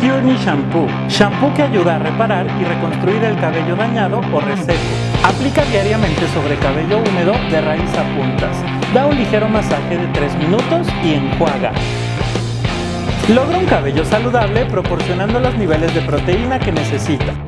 Kearney Shampoo, shampoo que ayuda a reparar y reconstruir el cabello dañado o reseco. Aplica diariamente sobre cabello húmedo de raíz a puntas. Da un ligero masaje de 3 minutos y enjuaga. Logra un cabello saludable proporcionando los niveles de proteína que necesita.